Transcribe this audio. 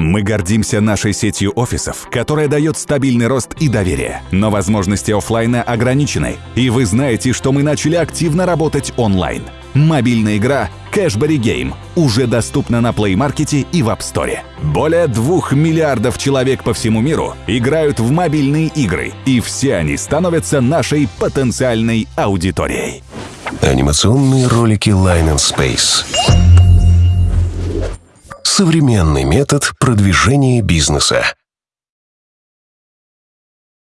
Мы гордимся нашей сетью офисов, которая дает стабильный рост и доверие. Но возможности оффлайна ограничены, и вы знаете, что мы начали активно работать онлайн. Мобильная игра Cashberry Game уже доступна на Play Market и в App Store. Более двух миллиардов человек по всему миру играют в мобильные игры, и все они становятся нашей потенциальной аудиторией. Анимационные ролики Line and Space. Современный метод продвижения бизнеса.